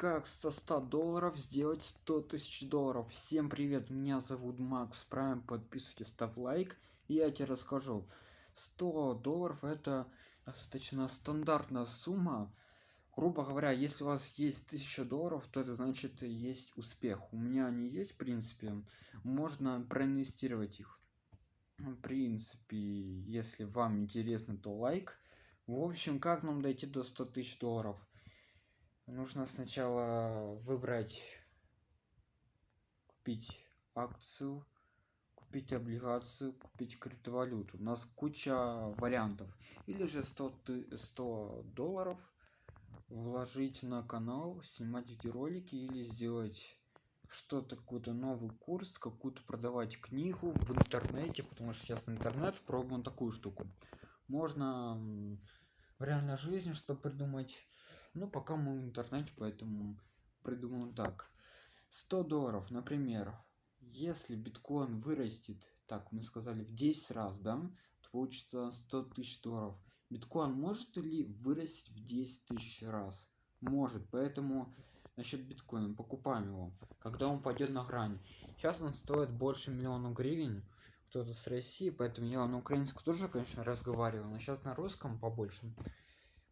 как со 100 долларов сделать 100 тысяч долларов? Всем привет меня зовут макс прайм подписывайтесь ставь лайк и я тебе расскажу. 100 долларов это достаточно стандартная сумма. Грубо говоря если у вас есть 1000 долларов то это значит есть успех. У меня они есть в принципе можно проинвестировать их. В принципе если вам интересно то лайк. В общем как нам дойти до 100 тысяч долларов нужно сначала выбрать купить акцию купить облигацию купить криптовалюту. У нас куча вариантов. Или же 100 ты 100 долларов вложить на канал снимать эти ролики или сделать что-то какой-то новый курс какую-то продавать книгу в интернете потому что сейчас интернет пробовал такую штуку. Можно в реальной жизни что придумать ну пока мы в интернете поэтому придумал так. 100 долларов например. Если биткоин вырастет так мы сказали в 10 раз да то получится 100 тысяч долларов. Биткоин может ли вырастить в 10 тысяч раз? Может. Поэтому насчет биткоина покупаем его когда он пойдет на грани сейчас он стоит больше миллиона гривен кто-то с россии поэтому я на украинском тоже конечно разговариваю но сейчас на русском побольше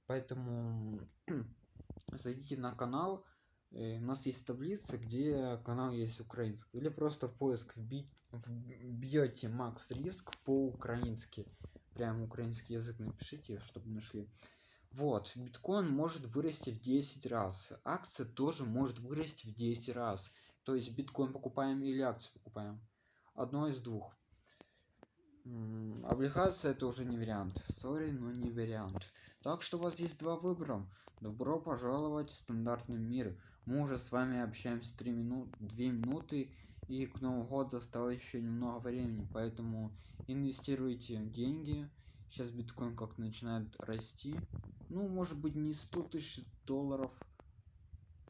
поэтому зайдите на канал э, у нас есть таблица где канал есть украинский. Или просто в поиск вбить бьете макс риск по-украински. Прям украинский язык напишите чтобы нашли. Вот биткоин может вырасти в 10 раз. Акция тоже может вырасти в 10 раз. То есть биткоин покупаем или акцию покупаем? Одно из двух. Облигация это уже не вариант. Сори но не вариант так что у вас есть два выбора. Добро пожаловать в стандартный мир. Мы уже с вами общаемся 3 минут 2 минуты и к новому году осталось еще немного времени поэтому инвестируйте деньги. Сейчас биткоин как начинает расти. Ну может быть не 100 тысяч долларов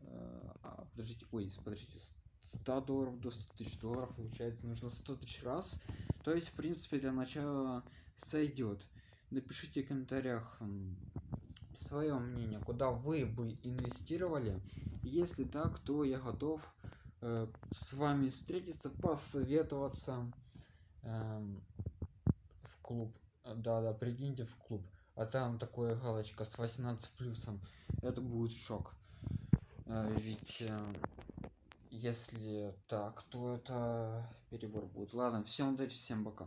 э, а, подождите ой подождите 100 долларов до 100 тысяч долларов получается нужно 100 тысяч раз. То есть в принципе для начала сойдет напишите в комментариях свое мнение куда вы бы инвестировали. Если так то я готов э, с вами встретиться посоветоваться э, в клуб. Да да прикиньте в клуб. А там такое галочка с 18 плюсом. Это будет шок. Э, ведь э, если так то это перебор будет. Ладно всем удачи всем пока